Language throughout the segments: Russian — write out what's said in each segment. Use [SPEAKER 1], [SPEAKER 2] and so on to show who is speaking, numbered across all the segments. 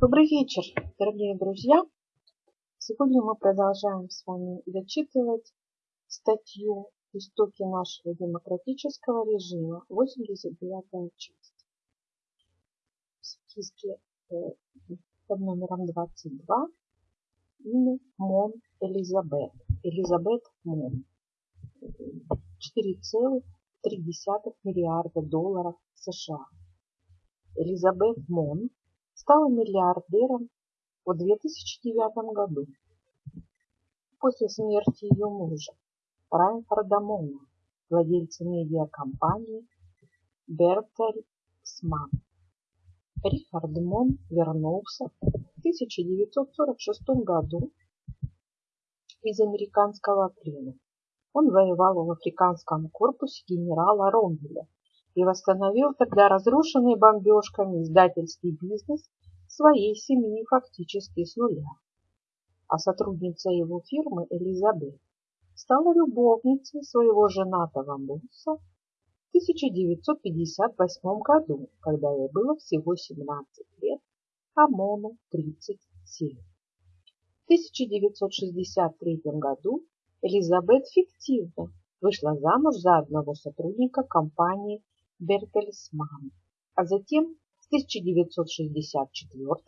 [SPEAKER 1] Добрый вечер, дорогие друзья! Сегодня мы продолжаем с вами зачитывать статью «Истоки нашего демократического режима», 89 часть. В списке э, под номером 22 имя Мон Элизабет. Элизабет Мон. 4,3 миллиарда долларов США. Элизабет Мон стала миллиардером в 2009 году после смерти ее мужа Райнхарда Мона, владельца медиакомпании Бертельсман. Рихард Мон вернулся в 1946 году из американского плена. Он воевал в африканском корпусе генерала Ромвеля и восстановил тогда разрушенный бомбежками издательский бизнес своей семьи фактически с нуля. А сотрудница его фирмы Элизабет стала любовницей своего женатого босса в 1958 году, когда ей было всего 17 лет, а Мону 37. В 1963 году Элизабет фиктивно вышла замуж за одного сотрудника компании Бертельсман, а затем с 1964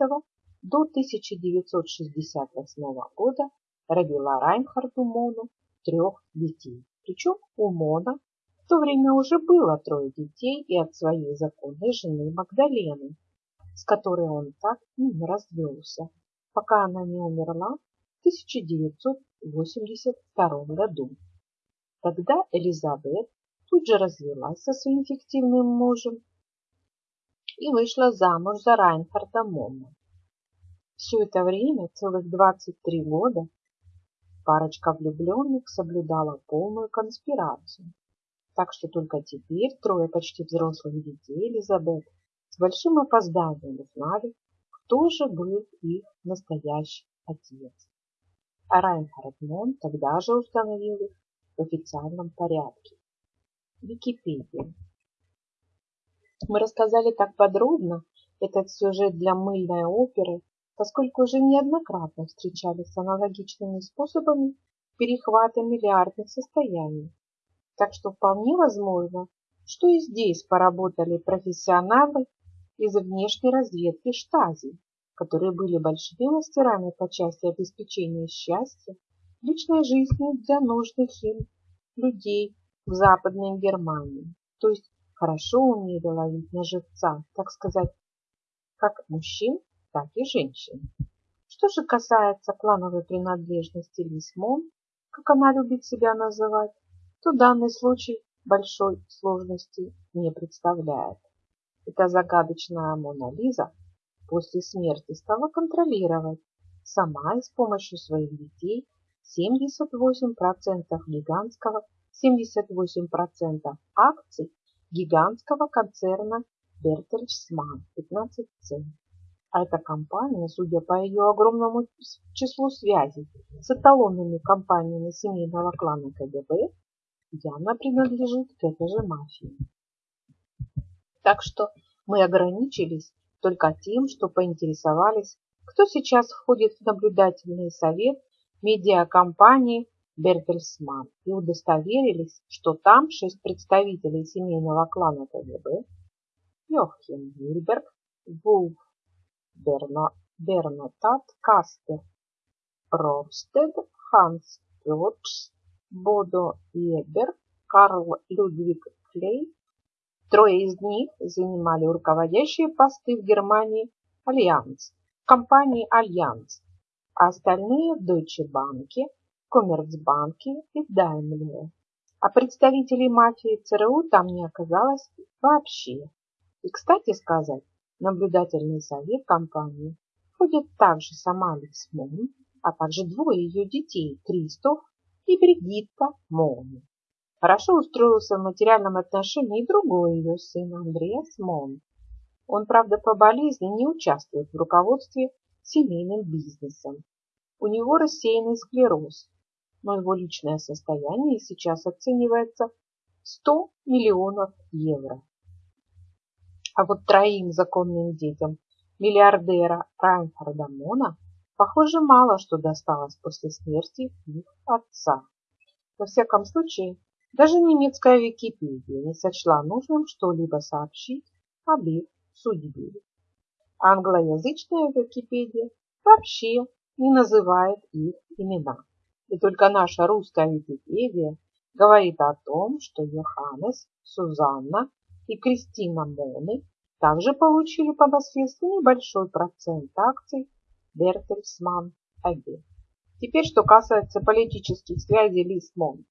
[SPEAKER 1] до 1968 года родила Райнхарду Мону трех детей. Причем у Мона в то время уже было трое детей и от своей законной жены Магдалены, с которой он так и не развелся, пока она не умерла в 1982 году. Тогда Элизабет тут же развелась со своим фиктивным мужем и вышла замуж за Райнхарда Момма. Все это время, целых 23 года, парочка влюбленных соблюдала полную конспирацию. Так что только теперь трое почти взрослых детей Элизабет с большим опозданием узнали, кто же был их настоящий отец. А Райнхард Мон тогда же установил их в официальном порядке. Википедия. Мы рассказали так подробно этот сюжет для мыльной оперы, поскольку уже неоднократно встречались с аналогичными способами перехвата миллиардных состояний. Так что вполне возможно, что и здесь поработали профессионалы из внешней разведки штази, которые были большими мастерами по части обеспечения счастья, личной жизни для нужных им людей в Западной Германии, то есть хорошо умели ловить на живца, так сказать, как мужчин, так и женщин. Что же касается клановой принадлежности Лисмон, как она любит себя называть, то данный случай большой сложности не представляет. Эта загадочная Мона Лиза после смерти стала контролировать сама и с помощью своих детей 78% гигантского 78% акций гигантского концерна Бертельсман 15 цен. А эта компания, судя по ее огромному числу связей с эталонными компаниями семейного клана КГБ, явно принадлежит к этой же мафии. Так что мы ограничились только тем, что поинтересовались, кто сейчас входит в наблюдательный совет медиакомпании Бертельсман и удостоверились, что там шесть представителей семейного клана КГБ Йохим Вильберг, Вулф Берно, Бернотат Кастер, Ровстед, Ханс Пёрдс, Бодо Ебер, Карл Людвиг Клей. Трое из них занимали руководящие посты в Германии Альянс, компании Альянс, а остальные в Deutsche Bank, Коммерцбанке и Даймлере. А представителей мафии ЦРУ там не оказалось вообще. И, кстати сказать, наблюдательный совет компании входит также сама Алекс Мон, а также двое ее детей, Кристоф и Бригитта Мон. Хорошо устроился в материальном отношении и другой ее сын Андреас Мон. Он, правда, по болезни не участвует в руководстве семейным бизнесом. У него рассеянный склероз, но его личное состояние сейчас оценивается 100 миллионов евро. А вот троим законным детям миллиардера Райнхарда Мона, похоже, мало что досталось после смерти их отца. Во всяком случае, даже немецкая Википедия не сочла нужным что-либо сообщить об их судьбе. Англоязычная Википедия вообще не называет их имена. И только наша русская Википедия говорит о том, что Йоханнес, Сузанна и Кристина Моны также получили по наследству небольшой процент акций Бертельсман АГ. Теперь, что касается политических связей Лисмон.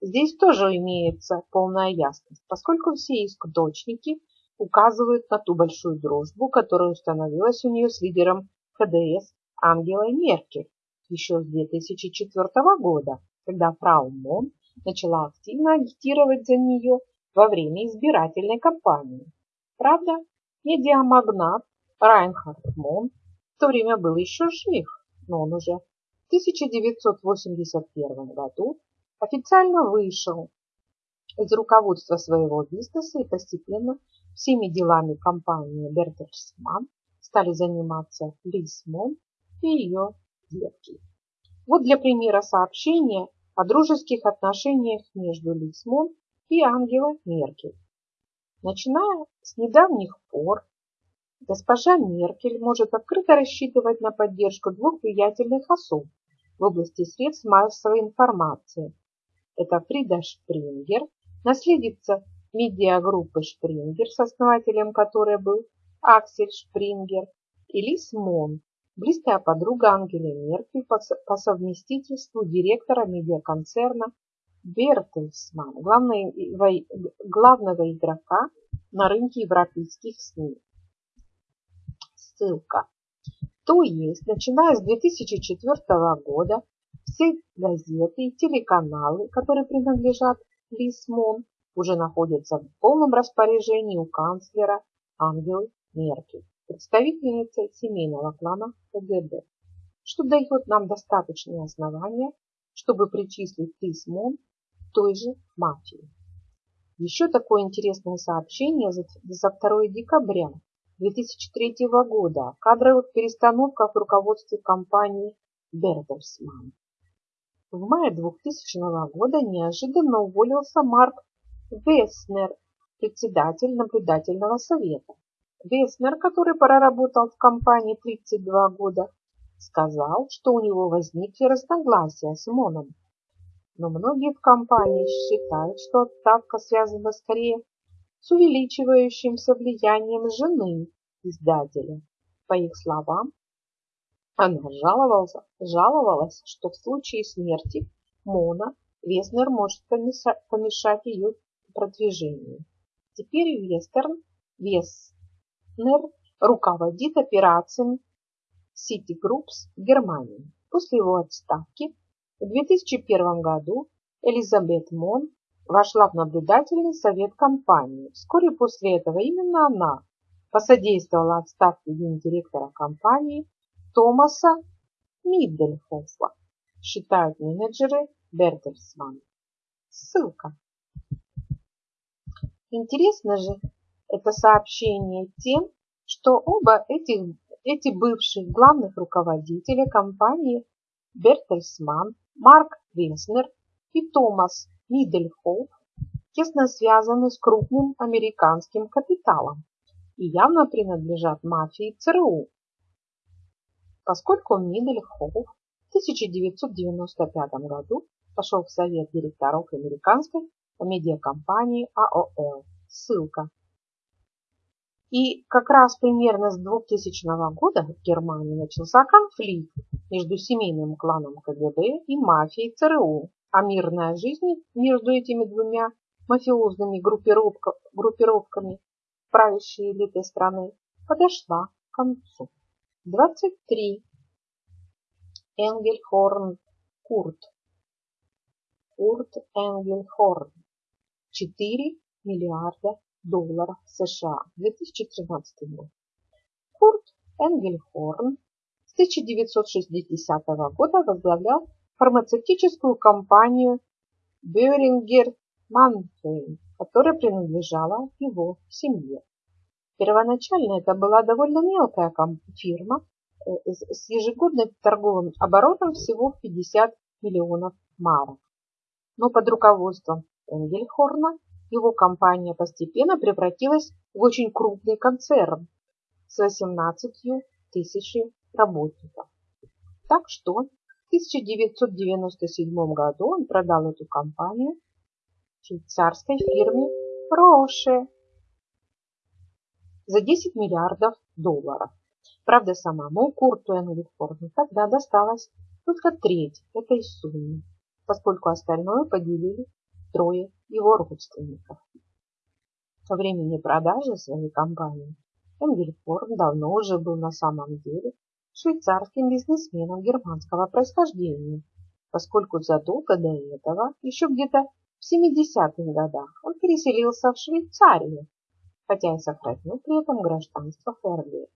[SPEAKER 1] Здесь тоже имеется полная ясность, поскольку все источники указывают на ту большую дружбу, которая установилась у нее с лидером ХДС Ангелой Меркель еще с 2004 года, когда фрау Мон начала активно агитировать за нее во время избирательной кампании. Правда, медиамагнат Райнхард Мон в то время был еще жив, но он уже в 1981 году официально вышел из руководства своего бизнеса и постепенно всеми делами компании Бертельсман стали заниматься Лиз Мон и ее детки. Вот для примера сообщения о дружеских отношениях между Лиз Мон и Ангелой Меркель. Начиная с недавних пор, госпожа Меркель может открыто рассчитывать на поддержку двух влиятельных особ в области средств массовой информации. Это Фрида Шпрингер, наследница медиагруппы Шпрингер, с основателем которой был Аксель Шпрингер, и Лиз Мон, близкая подруга Ангели Меркель по, совместительству директора медиаконцерна Бертельсман, главного, главного игрока на рынке европейских СМИ. Ссылка. То есть, начиная с 2004 года, все газеты и телеканалы, которые принадлежат Лисмон, уже находятся в полном распоряжении у канцлера Ангелы Меркель, представительницы семейного клана КГБ, что дает нам достаточные основания, чтобы причислить Лисмон той же мафии. Еще такое интересное сообщение за 2 декабря 2003 года о кадровых перестановках в руководстве компании Бердерсман. В мае 2000 года неожиданно уволился Марк Веснер, председатель наблюдательного совета. Веснер, который проработал в компании 32 года, сказал, что у него возникли разногласия с Моном но многие в компании считают, что отставка связана скорее с увеличивающимся влиянием жены издателя. По их словам, она жаловалась, жаловалась, что в случае смерти Мона Веснер может помешать ее продвижению. Теперь Вестерн, Веснер руководит операциями City Groups в Германии. После его отставки в 2001 году Элизабет Мон вошла в наблюдательный совет компании. Вскоре после этого именно она посодействовала отставке гендиректора компании Томаса Миддельхофа, считают менеджеры Бертельсман. Ссылка. Интересно же это сообщение тем, что оба этих, эти бывших главных руководителя компании Бертельсман Марк Винснер и Томас Мидельхоф тесно связаны с крупным американским капиталом и явно принадлежат мафии ЦРУ. Поскольку Мидельхоф в 1995 году пошел в совет директоров американской медиакомпании АОЛ. Ссылка. И как раз примерно с 2000 года в Германии начался конфликт между семейным кланом КГБ и мафией ЦРУ, а мирная жизнь между этими двумя мафиозными группировками правящей элиты страны подошла к концу. 23. Энгельхорн Курт. Курт Энгельхорн. 4 миллиарда долларов США 2013 год. Курт Энгельхорн с 1960 года возглавлял фармацевтическую компанию Бёрингер Манфейн, которая принадлежала его семье. Первоначально это была довольно мелкая фирма э, с ежегодным торговым оборотом всего в 50 миллионов марок. Но под руководством Энгельхорна его компания постепенно превратилась в очень крупный концерн с 18 тысячами работников. Так что в 1997 году он продал эту компанию швейцарской фирме Роше за 10 миллиардов долларов. Правда, самому Курту Энгельфорду тогда досталась только треть этой суммы, поскольку остальное поделили трое его родственников. Со времени продажи своей компании Энгельфорд давно уже был на самом деле швейцарским бизнесменом германского происхождения, поскольку задолго до этого, еще где-то в 70-х годах, он переселился в Швейцарию, хотя и сохранил при этом гражданство ФРГ.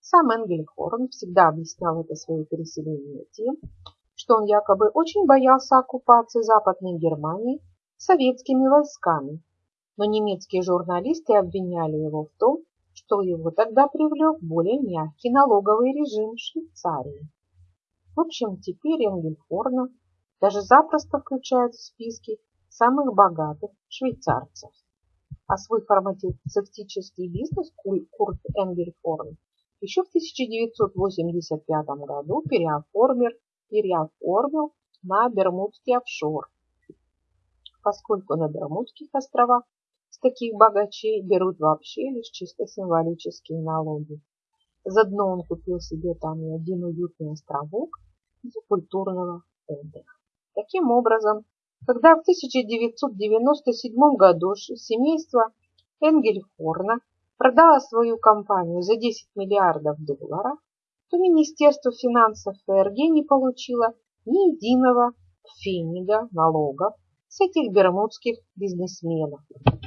[SPEAKER 1] Сам Энгельхорн всегда объяснял это свое переселение тем, что он якобы очень боялся оккупации Западной Германии советскими войсками, но немецкие журналисты обвиняли его в том, что его тогда привлек более мягкий налоговый режим Швейцарии. В общем, теперь Энгельхорна даже запросто включают в списки самых богатых швейцарцев. А свой фармацевтический бизнес Курт Энгельхорн еще в 1985 году переоформил, переоформил на Бермудский офшор, поскольку на Бермудских островах с таких богачей берут вообще лишь чисто символические налоги. Заодно он купил себе там и один уютный островок для культурного отдыха. Таким образом, когда в 1997 году семейство Энгельхорна продало свою компанию за 10 миллиардов долларов, то Министерство финансов ФРГ не получило ни единого фенига налогов с этих бермудских бизнесменов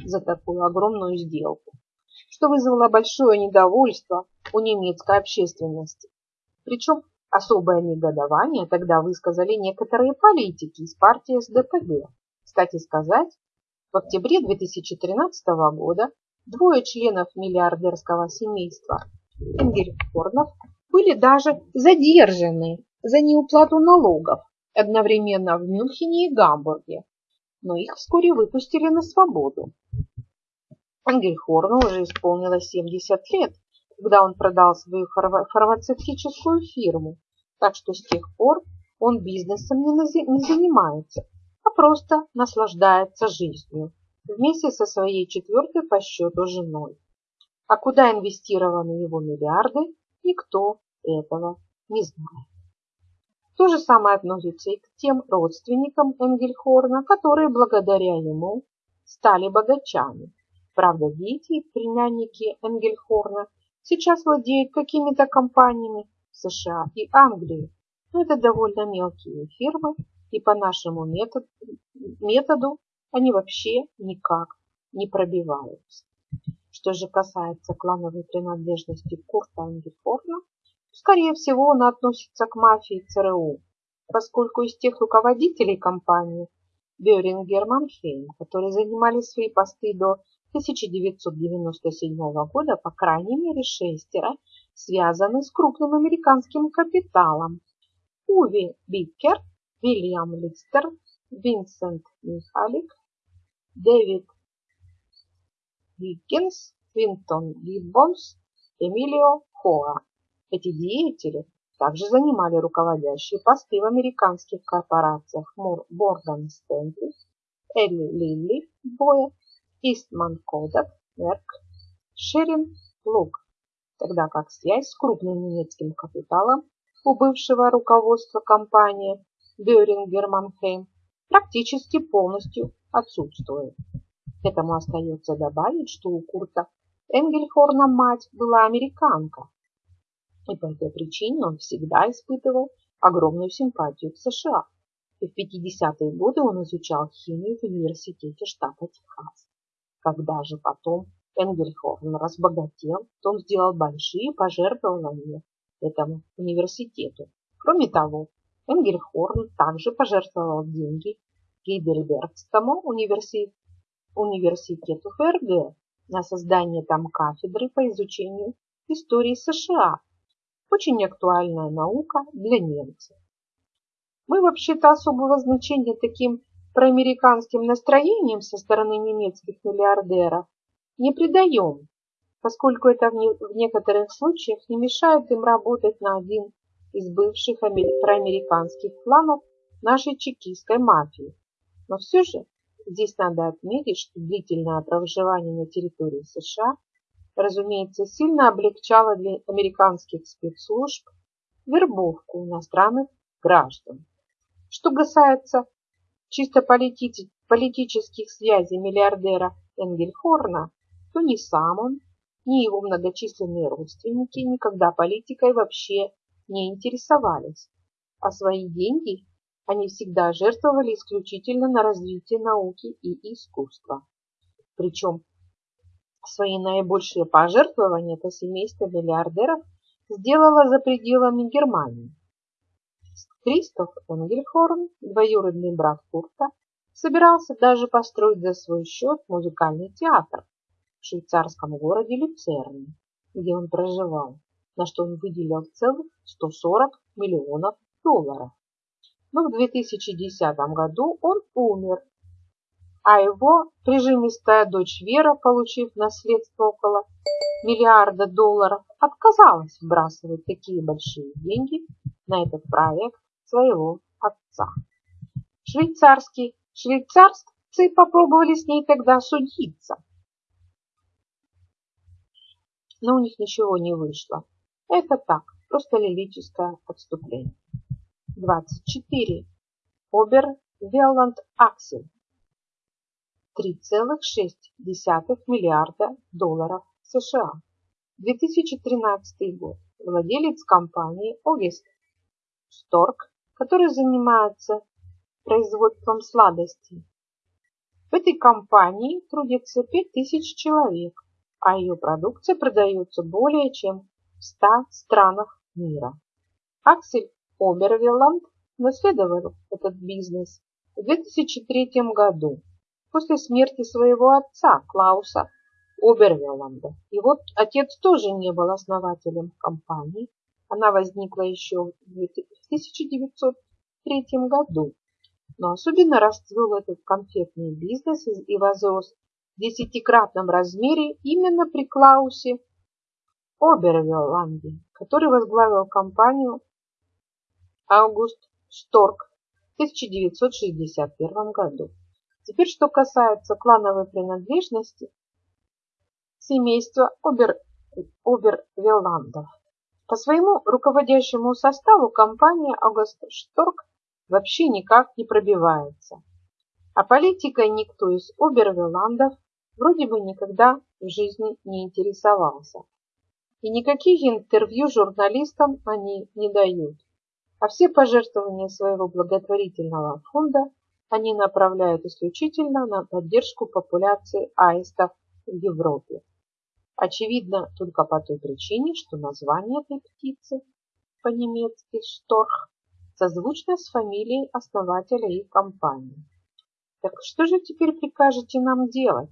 [SPEAKER 1] за такую огромную сделку, что вызвало большое недовольство у немецкой общественности. Причем особое негодование тогда высказали некоторые политики из партии СДПГ. Кстати сказать, в октябре 2013 года двое членов миллиардерского семейства Энгельхорнов были даже задержаны за неуплату налогов одновременно в Мюнхене и Гамбурге, но их вскоре выпустили на свободу. Ангельхорну уже исполнилось 70 лет, когда он продал свою фармацевтическую фирму, так что с тех пор он бизнесом не занимается, а просто наслаждается жизнью вместе со своей четвертой по счету женой. А куда инвестированы его миллиарды, никто этого не знает. То же самое относится и к тем родственникам Энгельхорна, которые благодаря ему стали богачами. Правда, дети и племянники Энгельхорна сейчас владеют какими-то компаниями в США и Англии, но это довольно мелкие фирмы, и по нашему методу, методу они вообще никак не пробиваются. Что же касается клановой принадлежности Курта Энгельхорна, Скорее всего, он относится к мафии ЦРУ, поскольку из тех руководителей компании Бёрингер Манхейм, которые занимали свои посты до 1997 года, по крайней мере шестеро, связаны с крупным американским капиталом. Уви Биккер, Вильям Листер, Винсент Михалик, Дэвид Виккинс, Винтон Гиббонс, Эмилио Хоа. Эти деятели также занимали руководящие посты в американских корпорациях Морган Стэнли, Элли Лилли Боя, Истман Кодак, Мерк, Шерин Лук, тогда как связь с крупным немецким капиталом у бывшего руководства компании Бёрингер Манхейм практически полностью отсутствует. Этому остается добавить, что у Курта Энгельхорна мать была американка, и по этой причине он всегда испытывал огромную симпатию к США. И в 50-е годы он изучал химию в университете штата Техас. Когда же потом Энгельхорн разбогател, то он сделал большие пожертвования этому университету. Кроме того, Энгельхорн также пожертвовал деньги Гейдельбергскому университету ФРГ на создание там кафедры по изучению истории США. Очень актуальная наука для немцев. Мы вообще-то особого значения таким проамериканским настроениям со стороны немецких миллиардеров не придаем, поскольку это в некоторых случаях не мешает им работать на один из бывших проамериканских планов нашей чекистской мафии. Но все же здесь надо отметить, что длительное проживание на территории США, разумеется, сильно облегчало для американских спецслужб вербовку иностранных граждан. Что касается чисто полити политических связей миллиардера Энгельхорна, то ни сам он, ни его многочисленные родственники никогда политикой вообще не интересовались, а свои деньги они всегда жертвовали исключительно на развитие науки и искусства. Причем свои наибольшие пожертвования это семейство миллиардеров сделало за пределами Германии. Кристоф Энгельхорн, двоюродный брат Курта, собирался даже построить за свой счет музыкальный театр в швейцарском городе Люцерне, где он проживал, на что он выделил целых 140 миллионов долларов но в 2010 году он умер, а его прижимистая дочь Вера, получив наследство около миллиарда долларов, отказалась вбрасывать такие большие деньги на этот проект своего отца. Швейцарский, швейцарцы попробовали с ней тогда судиться, но у них ничего не вышло. Это так, просто лирическое отступление. 24. Обер Велланд Аксель 3,6 миллиарда долларов США. 2013 год. Владелец компании Огест Сторг, который занимается производством сладостей. В этой компании трудится 5000 человек, а ее продукция продается более чем в 100 странах мира. Аксель Обервелланд наследовал этот бизнес в 2003 году после смерти своего отца Клауса Обервелланда. Его отец тоже не был основателем компании. Она возникла еще в 1903 году. Но особенно расцвел этот конфетный бизнес и возрос в десятикратном размере именно при Клаусе Обервелланде, который возглавил компанию Аугуст Шторк в 1961 году. Теперь, что касается клановой принадлежности семейства Обер, Обервелландов. По своему руководящему составу компания Аугуст Шторк вообще никак не пробивается. А политикой никто из Обервелландов вроде бы никогда в жизни не интересовался. И никаких интервью журналистам они не дают а все пожертвования своего благотворительного фонда они направляют исключительно на поддержку популяции аистов в Европе. Очевидно, только по той причине, что название этой птицы по-немецки «шторх» созвучно с фамилией основателя их компании. Так что же теперь прикажете нам делать?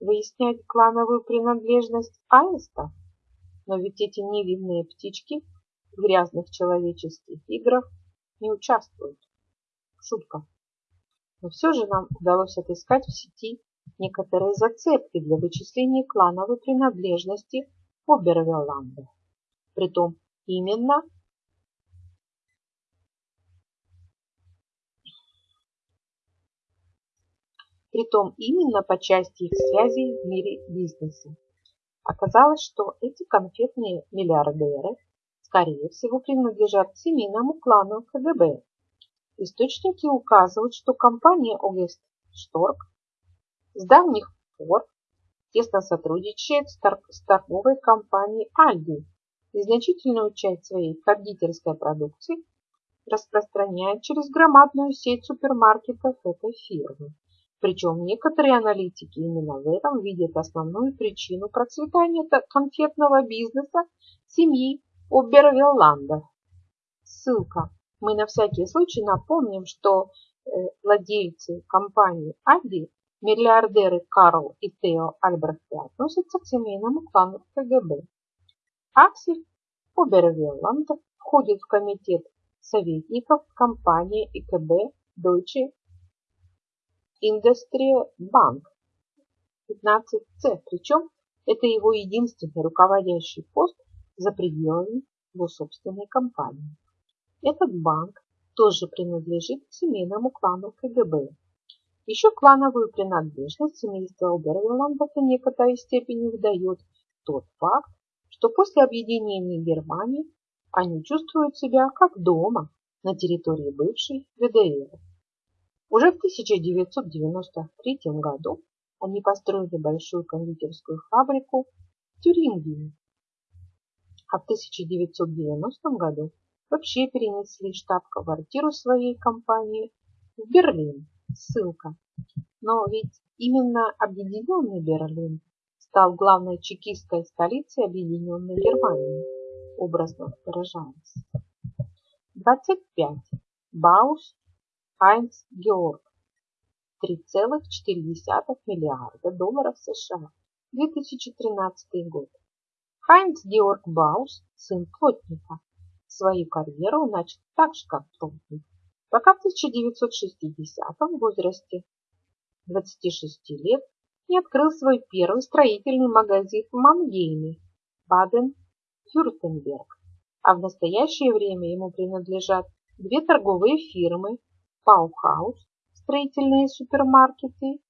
[SPEAKER 1] Выяснять клановую принадлежность аистов? Но ведь эти невинные птички в грязных человеческих играх не участвуют. Шутка. Но все же нам удалось отыскать в сети некоторые зацепки для вычисления клановой принадлежности Обервелланда. Притом именно Притом именно по части их связей в мире бизнеса. Оказалось, что эти конфетные миллиардеры скорее всего, принадлежат семейному клану КГБ. Источники указывают, что компания Огест Шторг с давних пор тесно сотрудничает с, торговой компанией Альди и значительную часть своей кондитерской продукции распространяет через громадную сеть супермаркетов этой фирмы. Причем некоторые аналитики именно в этом видят основную причину процветания конфетного бизнеса семьи Обервилландов. Ссылка. Мы на всякий случай напомним, что э, владельцы компании Аби Миллиардеры Карл и Тео Альбрехты относятся к семейному клану КГБ. Аксель Обервелланд входит в комитет советников компании ИКБ Deutsche Industrie Bank 15C, причем это его единственный руководящий пост за пределами его собственной компании. Этот банк тоже принадлежит семейному клану КГБ. Еще клановую принадлежность семейства Обервиланда в некоторой степени выдает тот факт, что после объединения Германии они чувствуют себя как дома на территории бывшей ГДР. Уже в 1993 году они построили большую кондитерскую фабрику в Тюрингене, а в 1990 году вообще перенесли штаб-квартиру своей компании в Берлин. Ссылка. Но ведь именно объединенный Берлин стал главной чекистской столицей объединенной Германии, образно выражаясь. 25. Баус Хайнц Георг. 3,4 миллиарда долларов США. 2013 год. Хайнц Георг Баус, сын плотника, свою карьеру начал так же, как плотник, пока в 1960 возрасте 26 лет не открыл свой первый строительный магазин в Мангейме, Баден-Фюртенберг. А в настоящее время ему принадлежат две торговые фирмы Паухаус, строительные супермаркеты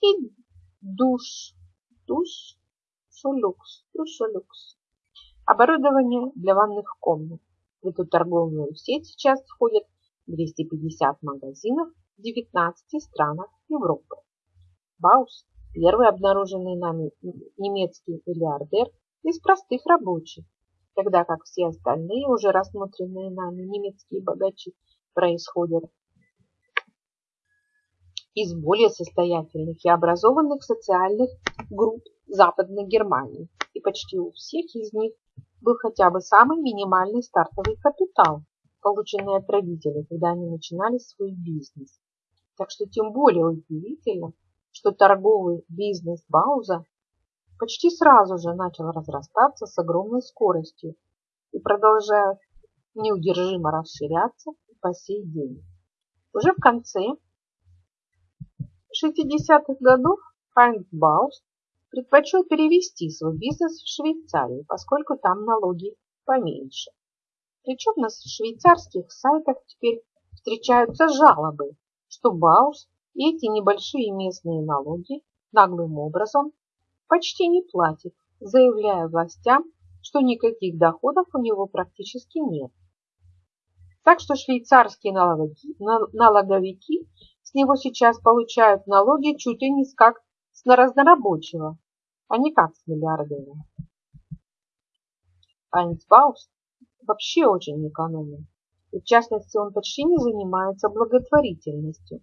[SPEAKER 1] и Душ, Душ, Шолюкс, Душолюкс. Оборудование для ванных комнат. В эту торговую сеть сейчас входят 250 магазинов в 19 странах Европы. Баус – первый обнаруженный нами немецкий миллиардер из простых рабочих, тогда как все остальные, уже рассмотренные нами немецкие богачи, происходят из более состоятельных и образованных социальных групп Западной Германии, и почти у всех из них был хотя бы самый минимальный стартовый капитал, полученный от родителей, когда они начинали свой бизнес. Так что тем более удивительно, что торговый бизнес Бауза почти сразу же начал разрастаться с огромной скоростью и продолжает неудержимо расширяться по сей день. Уже в конце 60-х годов Хайнц Баус предпочел перевести свой бизнес в Швейцарию, поскольку там налоги поменьше. Причем на швейцарских сайтах теперь встречаются жалобы, что Баус и эти небольшие местные налоги наглым образом почти не платит, заявляя властям, что никаких доходов у него практически нет. Так что швейцарские налоги, налоговики с него сейчас получают налоги чуть ли не как с разнорабочего, а не как с миллиардера. Айнс Бауст вообще очень экономен. И в частности, он почти не занимается благотворительностью.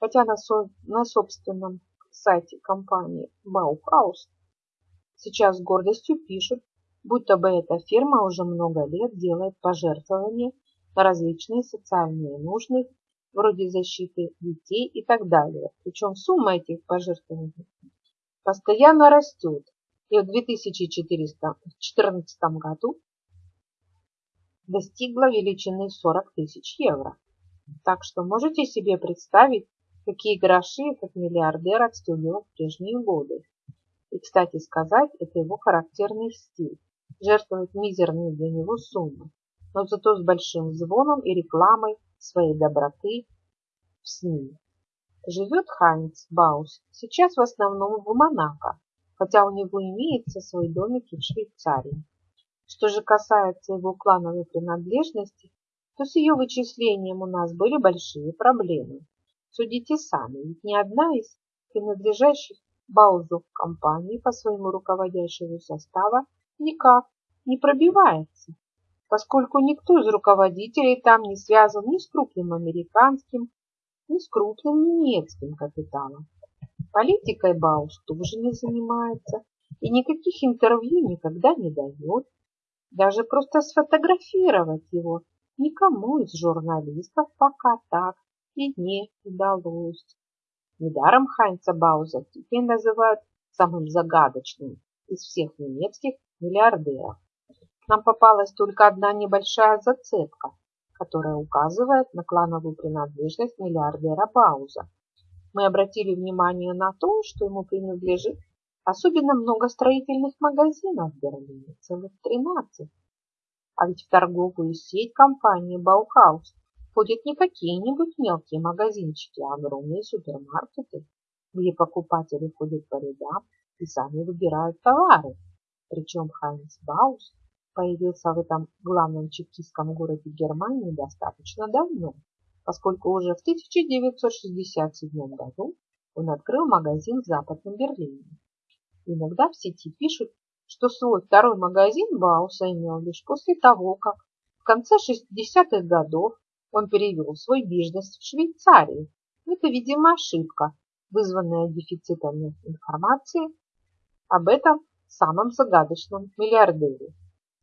[SPEAKER 1] Хотя на, со на собственном сайте компании Баухаус сейчас с гордостью пишут, будто бы эта фирма уже много лет делает пожертвования на различные социальные нужды вроде защиты детей и так далее. Причем сумма этих пожертвований постоянно растет. И в 2014 году достигла величины 40 тысяч евро. Так что можете себе представить, какие гроши этот миллиардер отстегивал в прежние годы. И, кстати сказать, это его характерный стиль – жертвовать мизерные для него суммы, но зато с большим звоном и рекламой своей доброты в СМИ. Живет Хайнц Баус сейчас в основном в Монако, хотя у него имеется свой домик в Швейцарии. Что же касается его клановой принадлежности, то с ее вычислением у нас были большие проблемы. Судите сами, ведь ни одна из принадлежащих Баузу компаний по своему руководящему составу никак не пробивается поскольку никто из руководителей там не связан ни с крупным американским, ни с крупным немецким капиталом. Политикой Баус тоже не занимается и никаких интервью никогда не дает. Даже просто сфотографировать его никому из журналистов пока так и не удалось. Недаром Хайнца Бауза теперь называют самым загадочным из всех немецких миллиардеров. Нам попалась только одна небольшая зацепка, которая указывает на клановую принадлежность миллиардера Бауза. Мы обратили внимание на то, что ему принадлежит особенно много строительных магазинов в Берлине, целых 13. А ведь в торговую сеть компании Bauhaus входят не какие-нибудь мелкие магазинчики, а огромные супермаркеты, где покупатели ходят по рядам и сами выбирают товары. Причем Хайнц Баус появился в этом главном чекистском городе Германии достаточно давно, поскольку уже в 1967 году он открыл магазин в Западном Берлине. Иногда в сети пишут, что свой второй магазин Бауса имел лишь после того, как в конце 60-х годов он перевел свой бизнес в Швейцарию. Это, видимо, ошибка, вызванная дефицитом информации об этом самом загадочном миллиардере.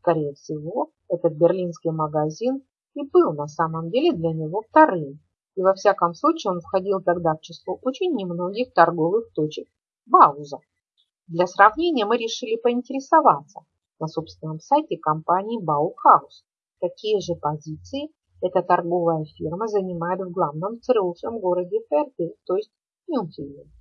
[SPEAKER 1] Скорее всего, этот берлинский магазин и был на самом деле для него вторым, и во всяком случае он входил тогда в число очень немногих торговых точек Бауза. Для сравнения мы решили поинтересоваться на собственном сайте компании Баухаус, какие же позиции эта торговая фирма занимает в главном ЦРУшном городе Ферте, то есть Мюнхене.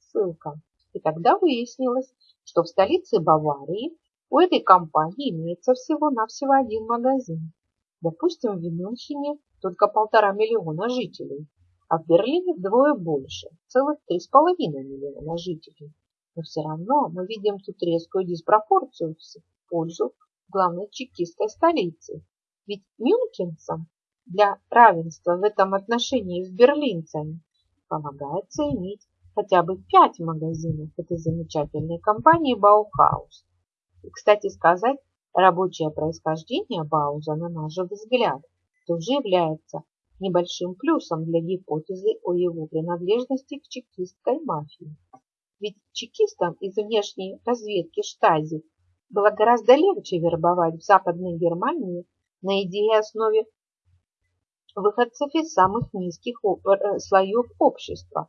[SPEAKER 1] Ссылка. И тогда выяснилось, что в столице Баварии у этой компании имеется всего-навсего один магазин. Допустим, в Мюнхене только полтора миллиона жителей, а в Берлине вдвое больше, целых три с половиной миллиона жителей. Но все равно мы видим тут резкую диспропорцию в пользу главной чекистской столицы. Ведь мюнхенцам для равенства в этом отношении с берлинцами полагается иметь хотя бы пять магазинов этой замечательной компании Баухаус. Кстати сказать, рабочее происхождение Бауза, на наш взгляд, тоже является небольшим плюсом для гипотезы о его принадлежности к чекистской мафии. Ведь чекистам из внешней разведки Штази было гораздо легче вербовать в Западной Германии на идее основе выходцев из самых низких э, слоев общества,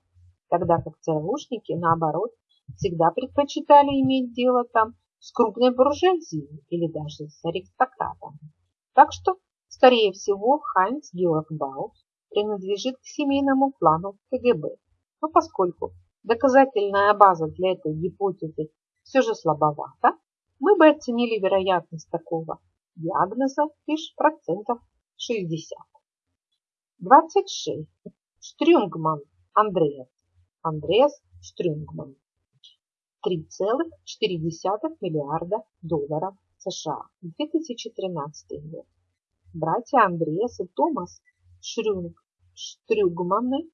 [SPEAKER 1] тогда как ЦРУшники, наоборот, всегда предпочитали иметь дело там с крупной буржуазией или даже с аристократами. Так что, скорее всего, Хайнц Георг Баус принадлежит к семейному клану КГБ. Но поскольку доказательная база для этой гипотезы все же слабовата, мы бы оценили вероятность такого диагноза лишь процентов 60. 26. Штрюнгман Андреас. Андреас Штрюнгман. 3,4 миллиарда долларов США. 2013 год. Братья Андреас и Томас Шрюнг, Штрюгманы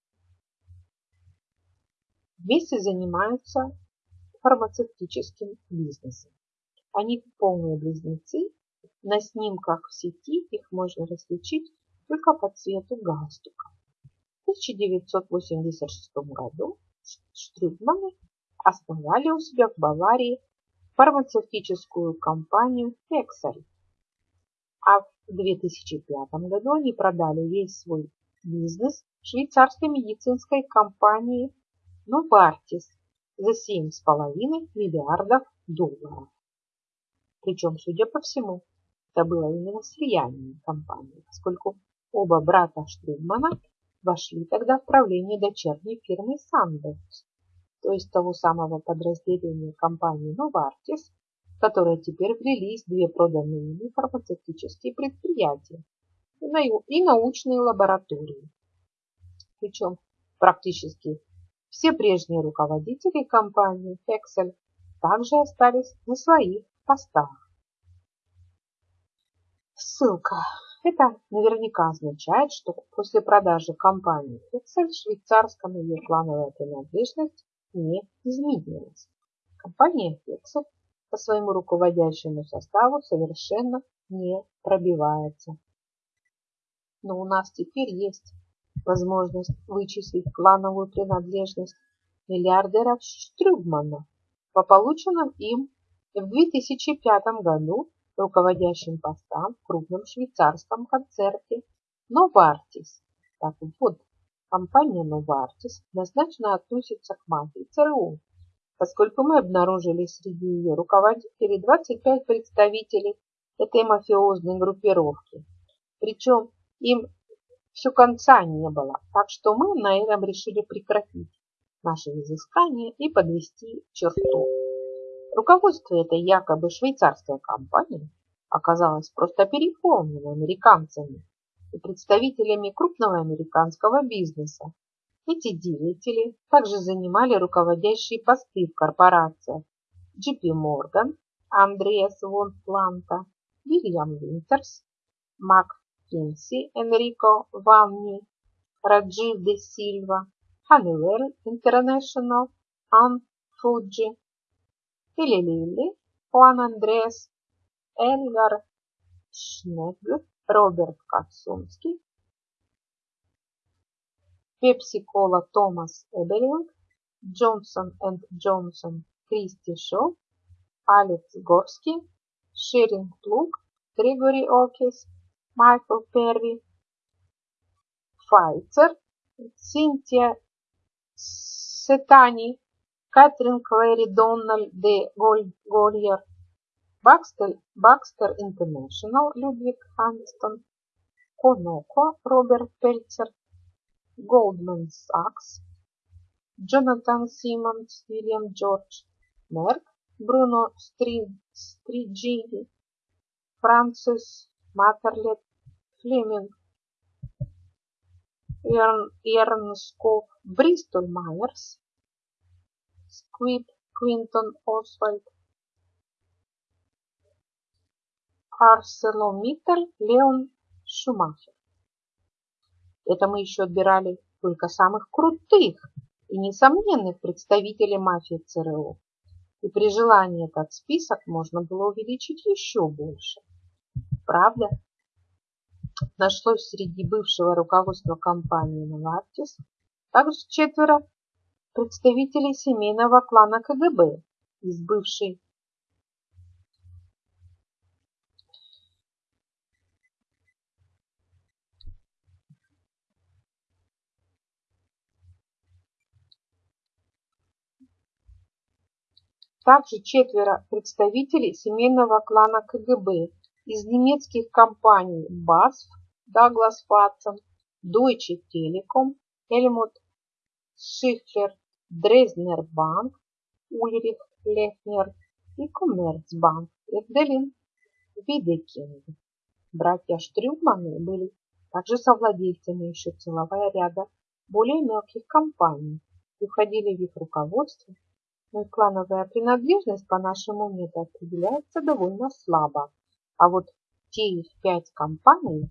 [SPEAKER 1] вместе занимаются фармацевтическим бизнесом. Они полные близнецы. На снимках в сети их можно различить только по цвету галстука. В 1986 году Штрюдманы основали у себя в Баварии фармацевтическую компанию Hexel. А в 2005 году они продали весь свой бизнес швейцарской медицинской компании Novartis за 7,5 миллиардов долларов. Причем, судя по всему, это было именно слияние компании, поскольку Оба брата Штрудмана вошли тогда в правление дочерней фирмы Сандерс, то есть того самого подразделения компании Novartis, в которое теперь влились две проданные ими фармацевтические предприятия и научные лаборатории. Причем практически все прежние руководители компании Hexel также остались на своих постах. Ссылка это наверняка означает, что после продажи компании Excel швейцарском ее плановая принадлежность не изменилась. Компания Excel по своему руководящему составу совершенно не пробивается. Но у нас теперь есть возможность вычислить клановую принадлежность миллиардера Штрюгмана по полученным им в 2005 году руководящим постам в крупном швейцарском концерте Новартис. Так вот, компания Novartis однозначно относится к мафии ЦРУ, поскольку мы обнаружили среди ее руководителей 25 представителей этой мафиозной группировки. Причем им все конца не было, так что мы на этом решили прекратить наши изыскания и подвести черту. Руководство этой якобы швейцарской компании оказалось просто переполнено американцами и представителями крупного американского бизнеса. Эти деятели также занимали руководящие посты в корпорациях JP Morgan, Андреас Вон Планта, Вильям Винтерс, Мак Кинси, Энрико Ванни, Раджив де Сильва, Honeywell International, Ан Фуджи, Или Лили, Хуан Андреас, Эльгар Шнег, Роберт Кацунский, Пепси-кола Томас Эберинг, Джонсон энд Джонсон Кристи Шоу, Алекс Горский, Шеринг Плуг, Григорий Окис, Майкл Перри, Файцер, Синтия Сетани, Кэтрин Клэри Дональд де Гольер, Бакстер, Бакстер Интернешнл Людвиг Ханстон, Коноко Роберт Пельцер, Goldman Sachs, Джонатан Симмонс, Вильям Джордж, Мерк, Бруно Стриджини, Францис Матерлет, Флеминг, Эрнсков, Бристол Майерс, Сквип, Квинтон Освальд, ArcelorMittal, Леон Шумахер. Это мы еще отбирали только самых крутых и несомненных представителей мафии ЦРУ. И при желании этот список можно было увеличить еще больше. Правда? Нашлось среди бывшего руководства компании Novartis также четверо представителей семейного клана КГБ из бывшей также четверо представителей семейного клана КГБ из немецких компаний BASF, Douglas Watson, Deutsche Telekom, Helmut Schiffer, Dresdner Bank, Ульрих Лехнер и Коммерцбанк Эвделин Видекинг. Братья Штрюманы были также совладельцами еще целого ряда более мелких компаний и входили в их руководство клановая принадлежность по нашему методу определяется довольно слабо. А вот те их пять компаний,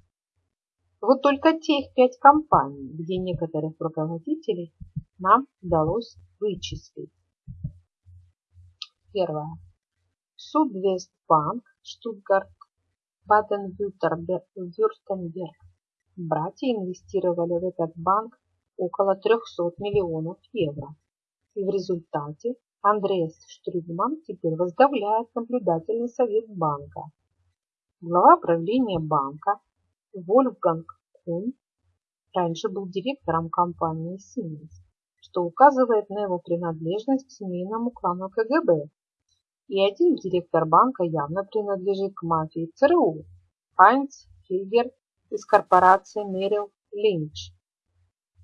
[SPEAKER 1] вот только те их пять компаний, где некоторых руководителей нам удалось вычислить. Первое. Судвестбанк, Штутгарт, Баден-Вюртемберг. Братья инвестировали в этот банк около 300 миллионов евро. И в результате Андреас Штрюдман теперь возглавляет наблюдательный совет банка. Глава правления банка Вольфганг Кун раньше был директором компании Siemens, что указывает на его принадлежность к семейному клану КГБ. И один директор банка явно принадлежит к мафии ЦРУ – Хайнц Хильгер из корпорации Мерил Линч.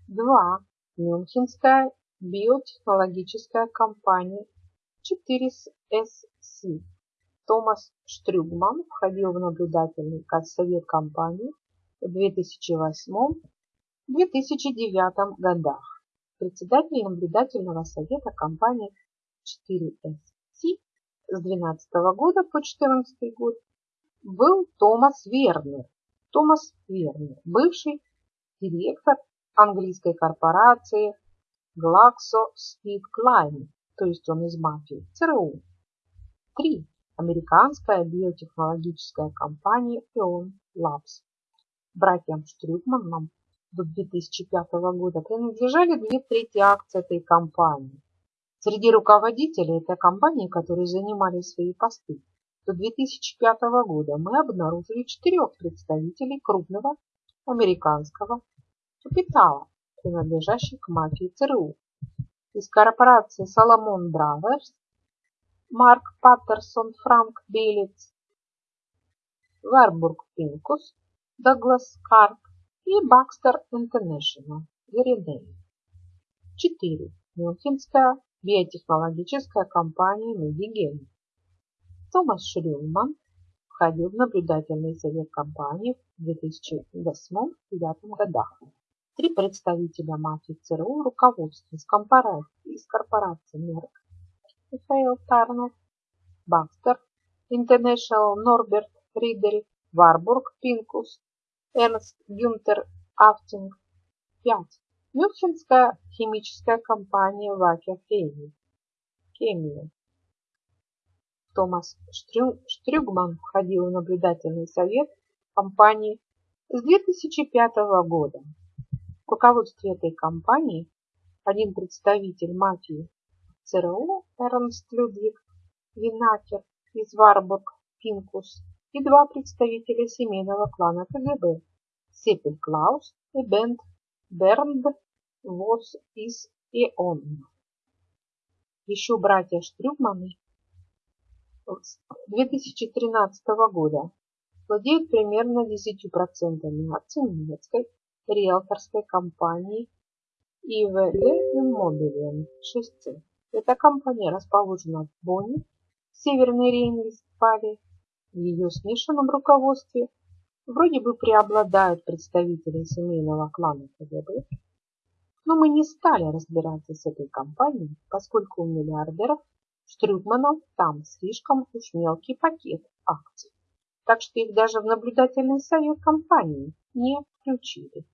[SPEAKER 1] 2. Мюнхенская биотехнологическая компания 4SC. Томас Штрюгман входил в наблюдательный совет компании в 2008-2009 годах. Председатель наблюдательного совета компании 4SC с 2012 года по 2014 год был Томас Вернер. Томас Вернер, бывший директор английской корпорации GlaxoSmithKline, то есть он из мафии, ЦРУ. 3. Американская биотехнологическая компания Eon Labs. Братьям Штрюкманам до 2005 года принадлежали две трети акций этой компании. Среди руководителей этой компании, которые занимали свои посты, до 2005 года мы обнаружили четырех представителей крупного американского капитала принадлежащих к мафии ЦРУ. Из корпорации Соломон Браверс, Марк Паттерсон, Франк Белец, Варбург Пинкус, Доглас Карп и Бакстер Интернешнл, Веридей. 4. Мюнхенская биотехнологическая компания MediGene. Томас Шрюман входил в наблюдательный совет компании в 2008-2009 годах. Три представителя мафии ЦРУ руководства из корпорации, из корпорации Merck, Михаил Тарнов, Baxter International Норберт Ридель, Warburg Pincus, Эрнст Гюнтер Афтинг. 5. Мюнхенская химическая компания Вакер Хемия. Хемия. Томас Штрюгман входил в наблюдательный совет компании с 2005 года. В руководстве этой компании один представитель мафии ЦРУ Эрнст Людвиг Винакер из Варбург Пинкус и два представителя семейного клана КГБ Сепель Клаус и Бент Бернд Вос из ИОН. Еще братья Штрюгманы с 2013 года владеют примерно 10% акций немецкой риэлторской компании ИВГ Immobilien 6C. Эта компания расположена в Бонне, Северной Рейн-Вестфалии. В ее смешанном руководстве вроде бы преобладают представители семейного клана КГБ, но мы не стали разбираться с этой компанией, поскольку у миллиардеров Штрюгманов там слишком уж мелкий пакет акций, так что их даже в наблюдательный совет компании не включили.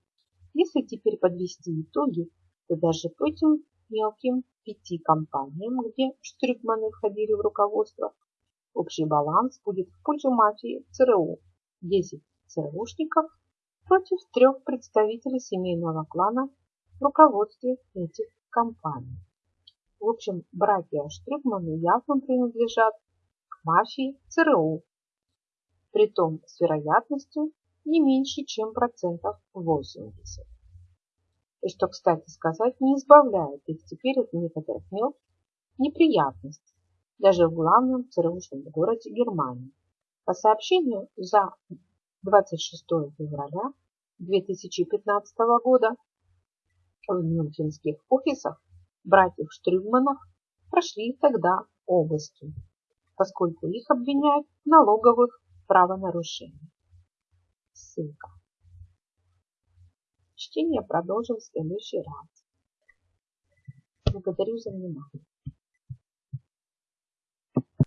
[SPEAKER 1] Если теперь подвести итоги, то даже по этим мелким пяти компаниям, где Штрюгманы входили в руководство, общий баланс будет в пользу мафии ЦРУ 10 ЦРУшников против трех представителей семейного клана в руководстве этих компаний. В общем, братья Штрюгманы явно принадлежат к мафии ЦРУ, притом с вероятностью не меньше, чем процентов 80. И что, кстати сказать, не избавляет их теперь от некоторых мелких неприятностей, даже в главном ЦРУшном городе Германии. По сообщению за 26 февраля 2015 года в мюнхенских офисах братьев Штрюгманов прошли тогда обыски, поскольку их обвиняют в налоговых правонарушениях. Ссылка. Чтение продолжим в следующий раз. Благодарю за внимание.